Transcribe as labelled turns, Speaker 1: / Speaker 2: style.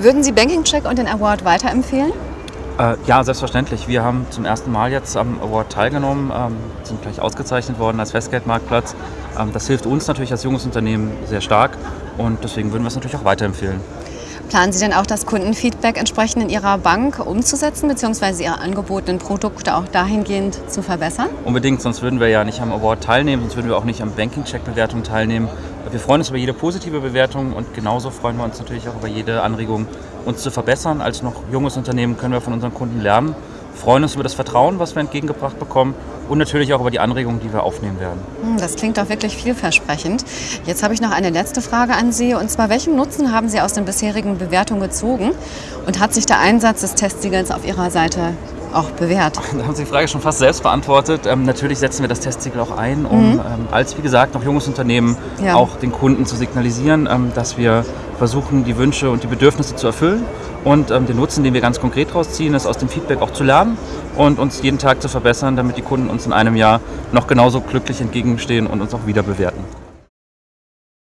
Speaker 1: Würden Sie Banking Check und den Award weiterempfehlen?
Speaker 2: Äh, ja, selbstverständlich. Wir haben zum ersten Mal jetzt am Award teilgenommen, ähm, sind gleich ausgezeichnet worden als Festgeldmarktplatz. Ähm, das hilft uns natürlich als junges Unternehmen sehr stark und deswegen würden wir es natürlich auch weiterempfehlen.
Speaker 1: Planen Sie denn auch das Kundenfeedback entsprechend in Ihrer Bank umzusetzen, beziehungsweise Ihre angebotenen Produkte auch dahingehend zu verbessern?
Speaker 2: Unbedingt, sonst würden wir ja nicht am Award teilnehmen, sonst würden wir auch nicht am Banking-Check-Bewertung teilnehmen. Wir freuen uns über jede positive Bewertung und genauso freuen wir uns natürlich auch über jede Anregung, uns zu verbessern. Als noch junges Unternehmen können wir von unseren Kunden lernen, freuen uns über das Vertrauen, was wir entgegengebracht bekommen und natürlich auch über die Anregungen, die wir aufnehmen werden.
Speaker 1: Hm, das klingt doch wirklich vielversprechend. Jetzt habe ich noch eine letzte Frage an Sie und zwar, welchen Nutzen haben Sie aus den bisherigen Bewertungen gezogen und hat sich der Einsatz des Testsiegels auf Ihrer Seite auch bewährt?
Speaker 2: Da haben Sie die Frage schon fast selbst beantwortet. Ähm, natürlich setzen wir das Testsiegel auch ein, um mhm. ähm, als, wie gesagt, noch junges Unternehmen ja. auch den Kunden zu signalisieren, ähm, dass wir versuchen, die Wünsche und die Bedürfnisse zu erfüllen. Und ähm, den Nutzen, den wir ganz konkret daraus ziehen, ist aus dem Feedback auch zu lernen und uns jeden Tag zu verbessern, damit die Kunden uns in einem Jahr noch genauso glücklich entgegenstehen und uns auch wieder bewerten.